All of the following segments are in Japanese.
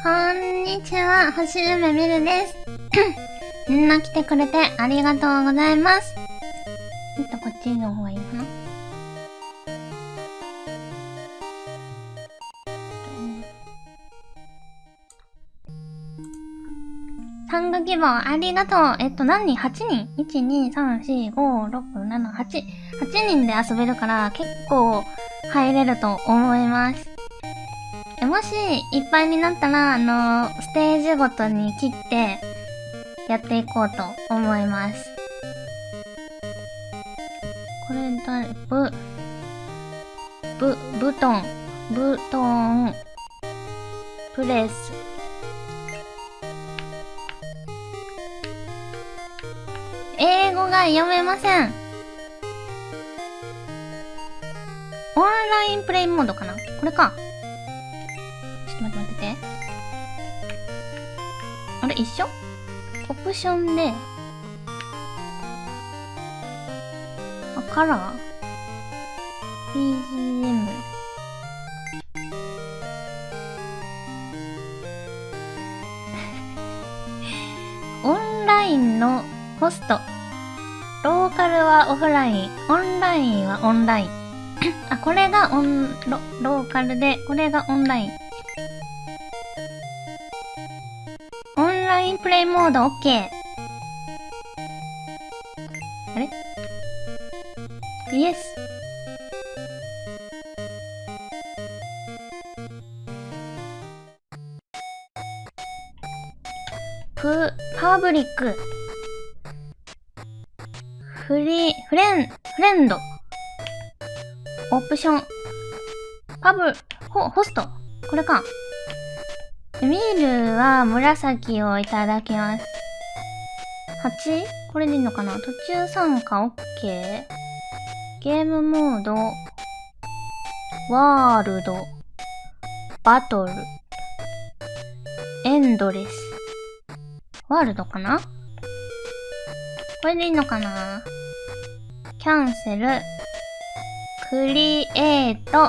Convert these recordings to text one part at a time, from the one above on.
こんにちは、星夢みるです。みんな来てくれてありがとうございます。ちょっとこっちの方がいいかな。参加希望ありがとう。えっと、何人 ?8 人 ?1、2、3、4、5、6、7、8。8人で遊べるから結構入れると思います。もし、いっぱいになったら、あのステージごとに切って、やっていこうと思います。これだ、ブ、ブ、ブトン、ブトン、プレス。英語が読めません。オンラインプレイモードかな？これか。一緒オプションで、あ、カラー ?BGM。オンラインのホスト。ローカルはオフライン。オンラインはオンライン。あ、これがオン、ロ、ローカルで、これがオンライン。インプレイモード OK。あれ？イエス。プ、パブリック。フリー、フレン、フレンド。オプション。パブ、ホ、ホスト。これか。ミールは紫をいただきます。8? これでいいのかな？途中参加 OK? ゲームモード。ワールド。バトル。エンドレス。ワールドかな？これでいいのかな？キャンセル。クリエイト。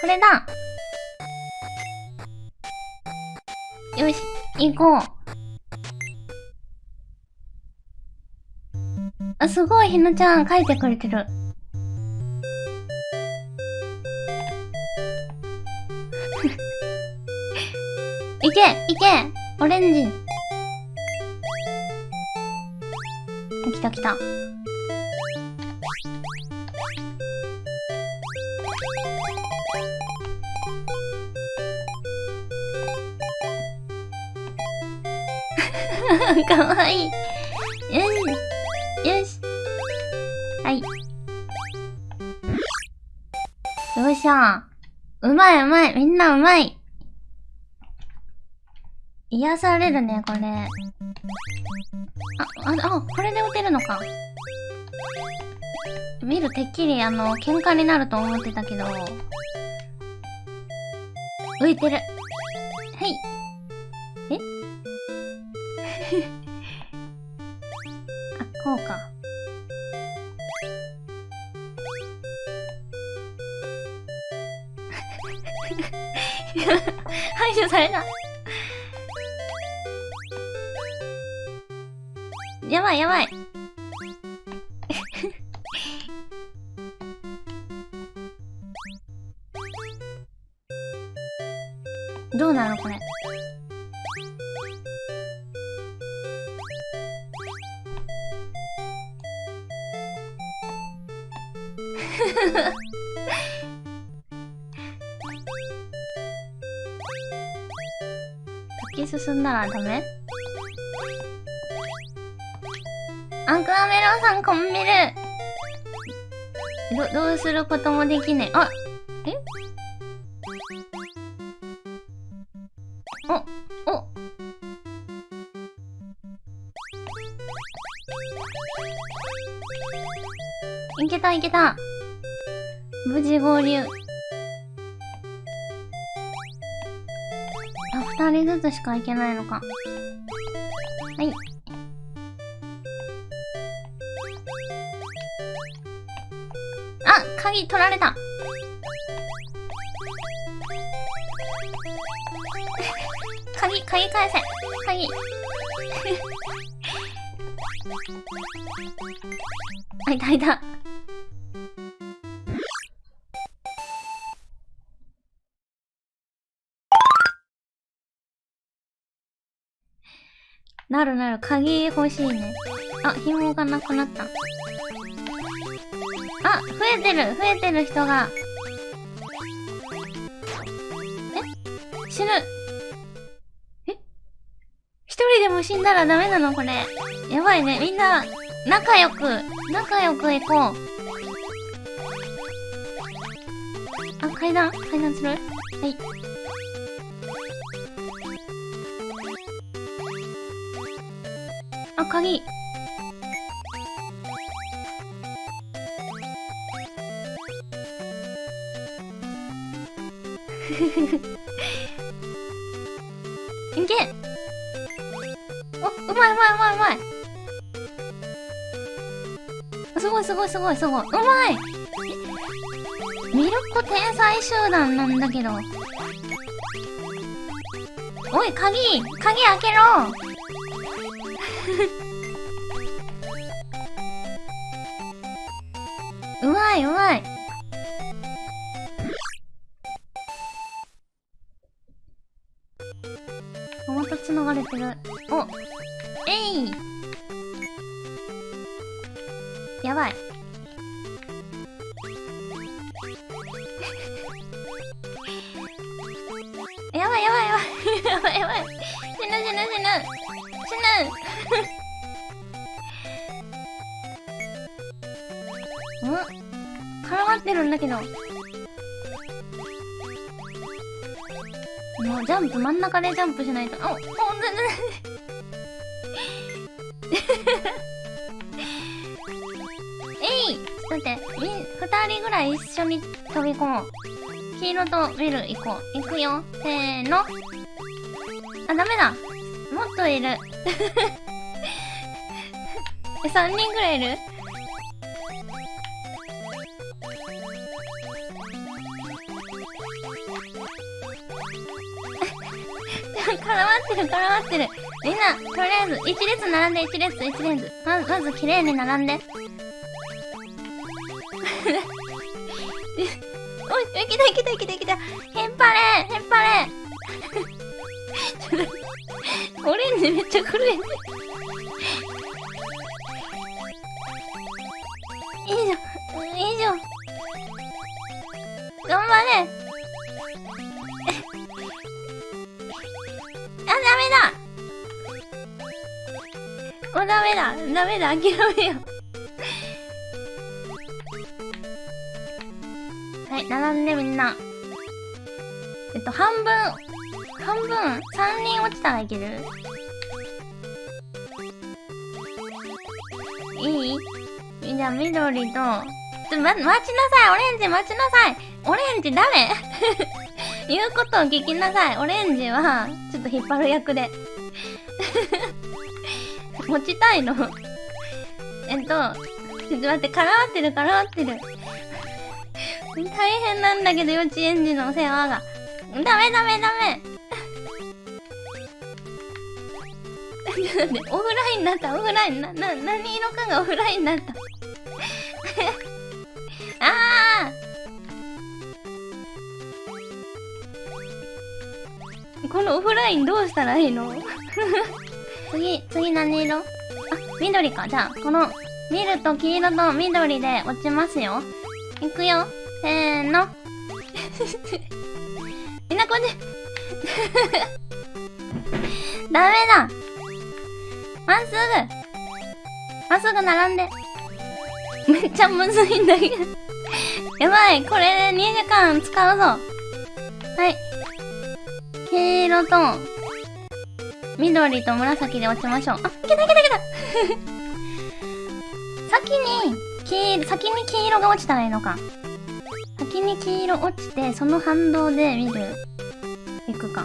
これだよし、行こう。あ、すごい、ひなちゃん書いてくれてる。いけいけオレンジ来た来た。かわいい。よし。よし。はい。よっしゃ。うまいうまい。みんなうまい。癒されるね、これ。あ、あ、あ、これで打てるのか。見るてっきり、あの、喧嘩になると思ってたけど。浮いてる。はい。え？あ、こうか。排除された。やばいやばい。ダメアクアメロンさんこんみるど、どうすることもできねえ。あえ？お、お。いけたいけた。無事合流。二人ずつしか行けないのか。はい。あ、鍵取られた。鍵、鍵返せ。鍵。あ、いたいた。るなる、鍵欲しいね。あ、紐がなくなった。あ、増えてる増えてる人が。え死ぬえ一人でも死んだ。らダメなのこれ。やばいね。みんな、仲良く、仲良く行こう。あ、階段階段するはい。鍵。いけお、うまいうまいうまいうまいすごいすごいすごいすごい。うまいミルコ天才集団なんだけど。おい、鍵鍵開けろうまいうまい。また繋がれてる。お。絡まってるんだけど。もうジャンプ、真ん中でジャンプしないと。お、お、全然。えいちょっと待って、み、二人ぐらい一緒に飛び込もう。黄色とビル行こう。行くよ。せーの。あ、ダメだ。もっといる。え、3人ぐらいいる？絡まってる、絡まってる。みんな、とりあえず、一列並んで、一列、一列。まず、まず、綺麗に並んで。おい、来た来た来た来た。ヘンパレーヘンパレーオレンジめっちゃ来るやん。いいじゃん。いいじゃん。頑張れ。もうダメだダメだ諦めよ。はい、並んでみんな。えっと、半分、半分 ?3 人落ちたらいける？いい？じゃあ、緑と、ちょ、ま、待ちなさいオレンジ待ちなさいオレンジ誰 言うことを聞きなさい。オレンジは、ちょっと引っ張る役で。持ちたいのえっと、ちょっと待って、絡まってる、絡まってる。大変なんだけど、幼稚園児の世話が。ダメダメダメ。オフラインになった、オフラインな、な、何色かがオフラインになった。ああこのオフラインどうしたらいいの？次、次何色？あ、緑か。じゃあ、この、見ると黄色と緑で落ちますよ。いくよ。せーの。みんなこっち。ダメだ。まっすぐ。まっすぐ並んで。めっちゃむずいんだけど やばい。これで2時間使うぞ。はい。黄色と、緑と紫で落ちましょう。あ、いけたいけたいけた 先に、黄、先に黄色が落ちたらいいのか。先に黄色落ちて、その反動で見る。いくか。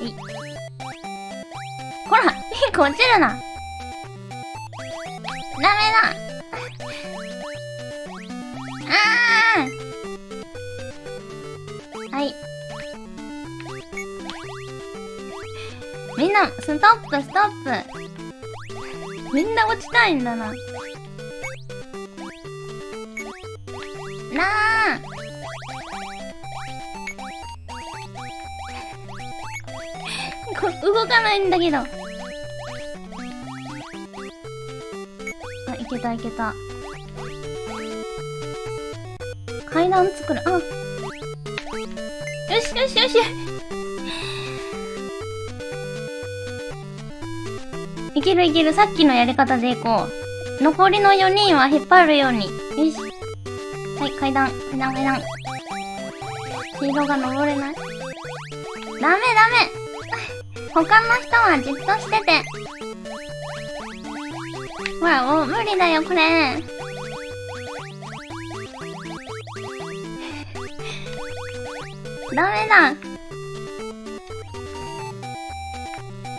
い。ほらピンク落ちるなダメだ あーみんな、ストップ、ストップ。みんな落ちたいんだな。なあこ 動かないんだけど。あ、いけたいけた。階段作る。あよしよしよしいけるいける。さっきのやり方でいこう。残りの4人は引っ張るように。よし。はい、階段。階段、階段。黄色が登れない。ダメダメ他の人はじっとしてて。ほら、もう無理だよ、これ。ダメだ。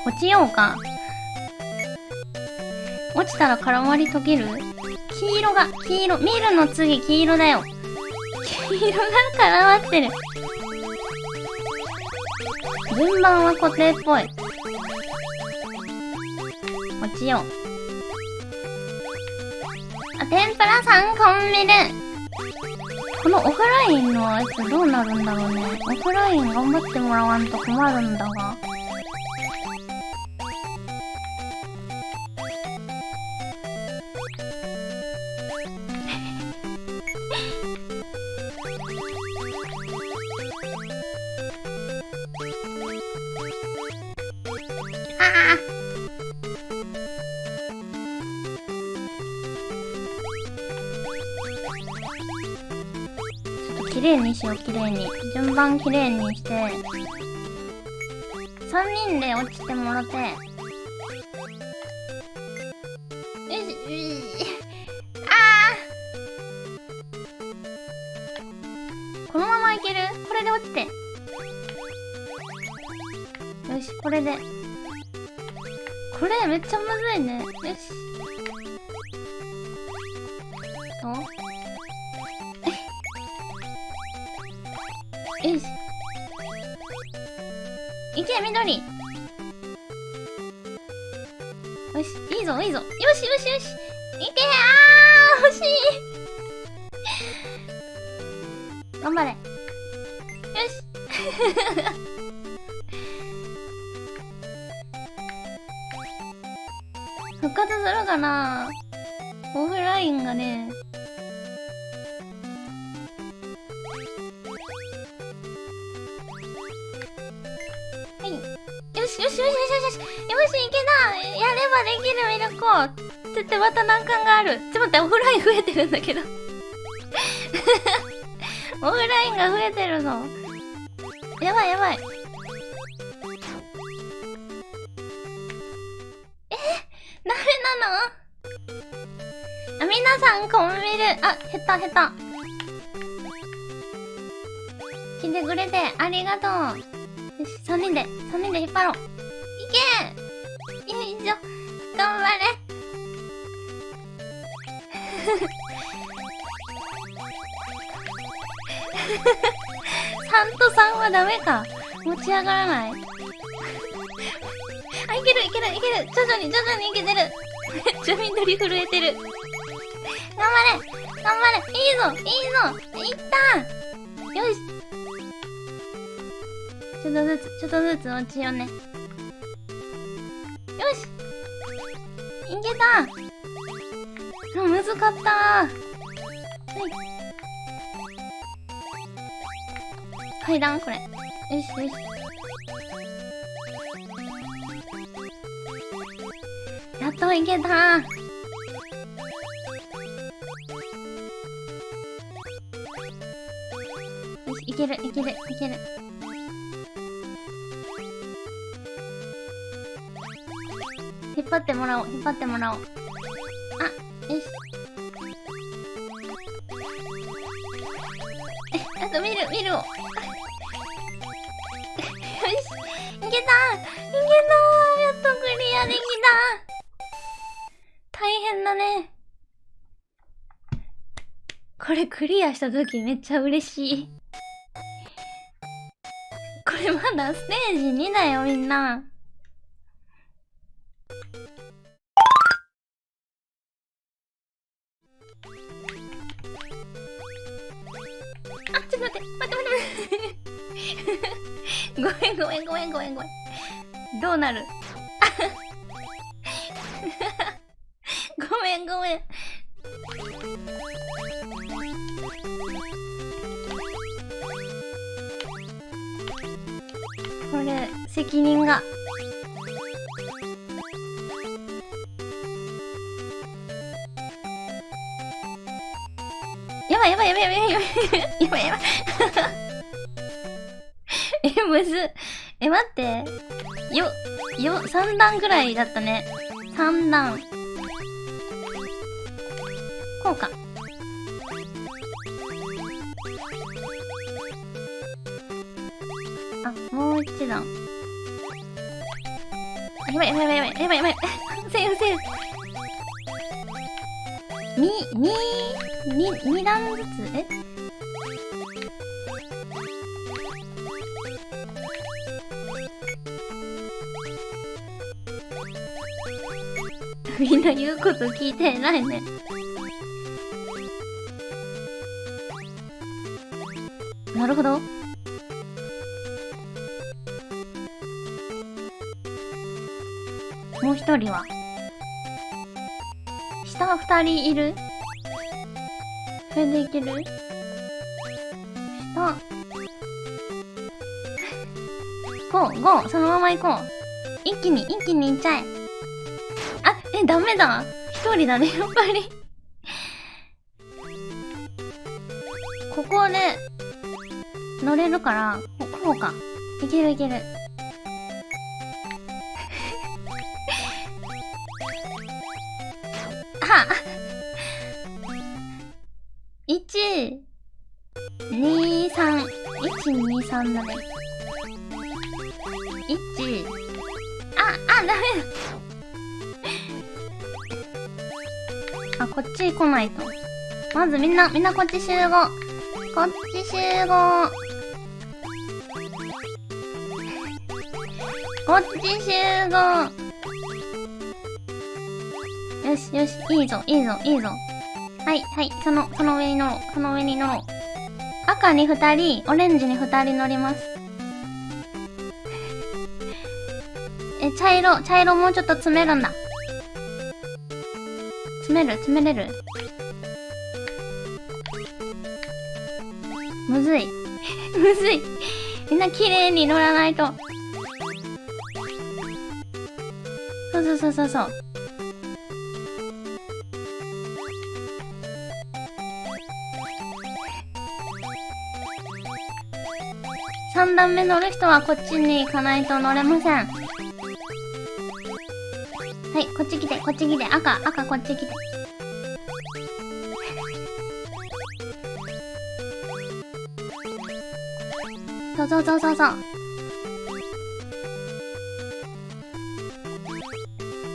落ちようか。落ちたら絡まり溶ける？黄色が、黄色。ミルの次黄色だよ。黄色が絡まってる。順番は固定っぽい。落ちよう。あ、天ぷらさんコンビル。このオフラインのやつどうなるんだろうね。オフライン頑張ってもらわんと困るんだが。順番綺麗にして。3人で落ちてもらって。よしよし、あーこのままいける？これで落ちて。よし、これで。これめっちゃむずいね。よし。とよし。いけ、緑。よし、いいぞ、いいぞ。よし、よし、よし。いけあー、欲しい。頑張れ。よし。復活するかなオフラインがね、やればできるミルコってってまた難関がある。ちょっと待ってオフライン増えてるんだけど。オフラインが増えてるぞやばいやばい。え？ダメなの？あ皆さんコンビルあ下手下手来てくれてありがとう。よし、3人で、3人で引っ張ろう。いけよいしょ。頑張れ。3と3はダメか。持ち上がらない。あ、いけるいけるいける。徐々に徐々にいけてる。めっちゃ緑震えてる。頑張れ頑張れいいぞいいぞいったよしちょっとずつ、ちょっとずつ落ちようね。たあ、むずかったはい。階段これ。よしよし。やっといけたよし、いける、いける、いける。張ってもらおう引っ張ってもらおう。あよし。えあと見る見る。を よし。いけた。いけた。やっとクリアできた。大変だね。これクリアした時めっちゃ嬉しい。これまだステージ2だよみんな。んごめんごめんごめん。どうなる？ごめんごめん。これ、責任が。やばいやばいやばいやばいやばいやばいやばい。え、むず。え、待って。よ、よ、3段ぐらいだったね。3段。こうか。あ、もう一段。あやばいやばいやばいやばいやばいやばい。セーフセーフ。み、に、に、二段ずつえ？みんな言うこと聞いてないね。なるほど。もう一人は？下二人いる？それでいける？下。こう、ゴー、そのまま行こう。一気に、一気に行っちゃえ。あ、え、ダメだ。一人だね、やっぱりここで、乗れるから、こうか。いけるいける。は1、2、3、1、2、3だね。こっち来ないと。まずみんな、みんなこっち集合。こっち集合。こっち集合。よしよし、いいぞ、いいぞ、いいぞ。はい、はい、その、その上に乗ろう、その上に乗ろう。赤に二人、オレンジに二人乗ります。え、茶色、茶色もうちょっと詰めるんだ。詰める、詰めれる？むずい。むずい。みんな綺麗に乗らないと。そうそうそうそうそう。3段目乗る人はこっちに行かないと乗れません。い、こっち来て、こっち来て。赤、赤こっち来て。そうそうそうそうそう。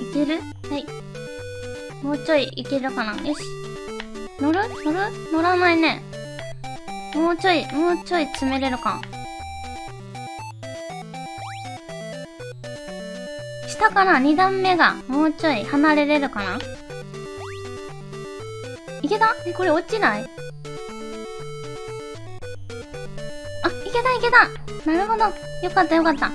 いける？はい。もうちょいいけるかな？よし。乗る？乗る？乗らないね。もうちょい、もうちょい詰めれるか。下かな ?2 段目がもうちょい離れれるかな？いけた？え、これ落ちない？あ、いけたいけたなるほど。よかったよかった。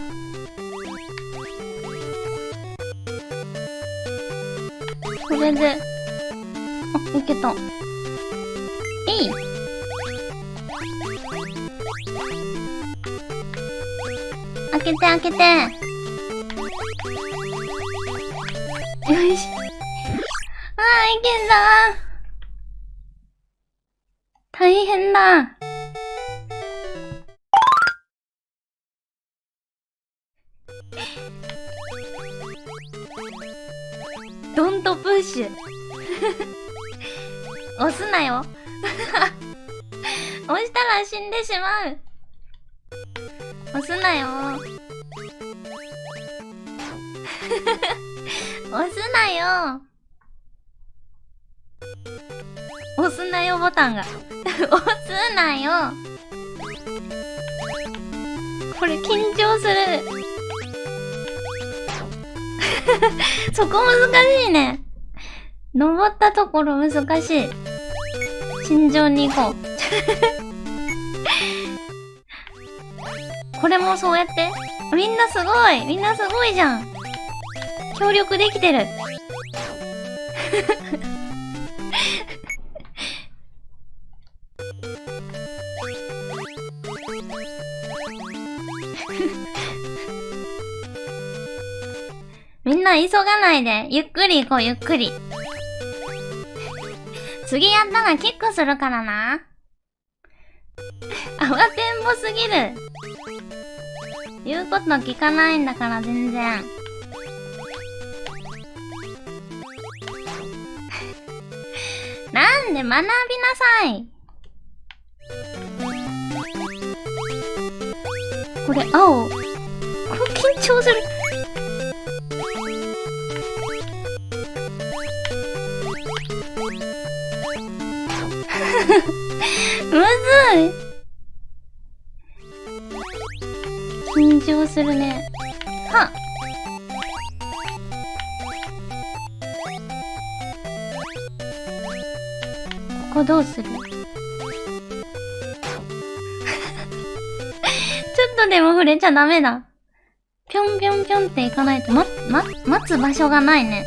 これで、あ、いけた。えい開けて開けて。よし。ああ、いけんだ大変だ。ドントプッシュ。押すなよ。押したら死んでしまう。押すなよ。押すなよ。押すなよボタンが。押すなよ。これ緊張する。そこ難しいね。登ったところ難しい。慎重に行こう。これもそうやって。みんなすごい。みんなすごいじゃん。協力できてるみんな急がないで。ゆっくり行こう、ゆっくり。次やったらキックするからな。慌てんぼすぎる。言うこと聞かないんだから、全然。なんで学びなさい。これ、青。これ緊張する。むずい緊張するね。ゃダメだ。ぴょんぴょんぴょんっていかないと、ま、ま、待つ場所がないね。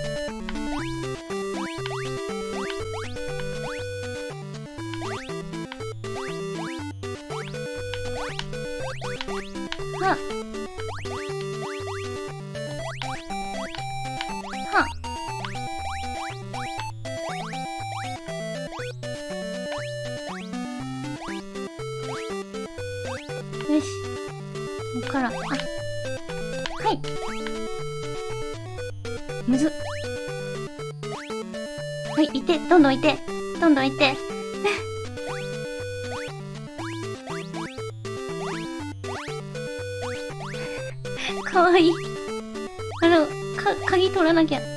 て、どんどんいて、どんどんいて。かわいい。あの、か、鍵取らなきゃ。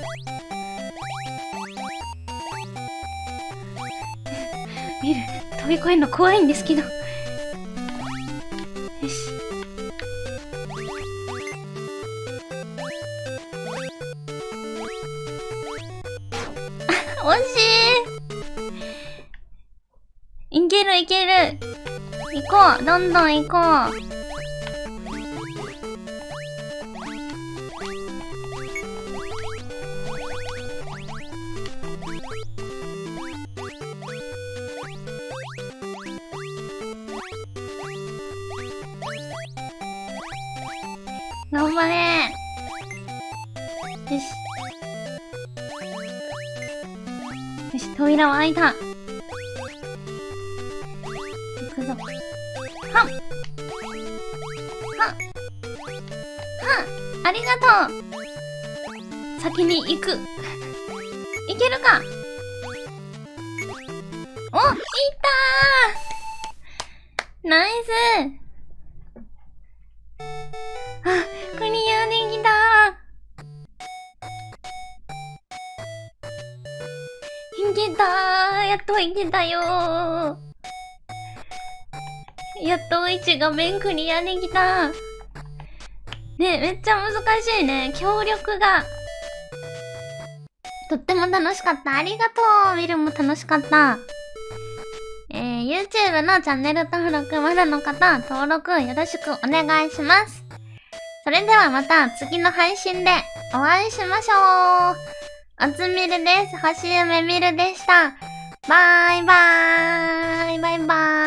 見る。飛び越えるの怖いんですけど。惜しい。いけるいける。行こう。どんどん行こう。いけるか？おいったー！ナイス！あ、クリアできたいけたー！やっといけたよー！やっと1画面クリアできたねめっちゃ難しいね。協力が。とっても楽しかった。ありがとう見るも楽しかった。えー、YouTube のチャンネル登録まだの方、登録よろしくお願いします。それではまた次の配信でお会いしましょう。おつみるです。星夢みるでした。バイバーイ。バイバーイ。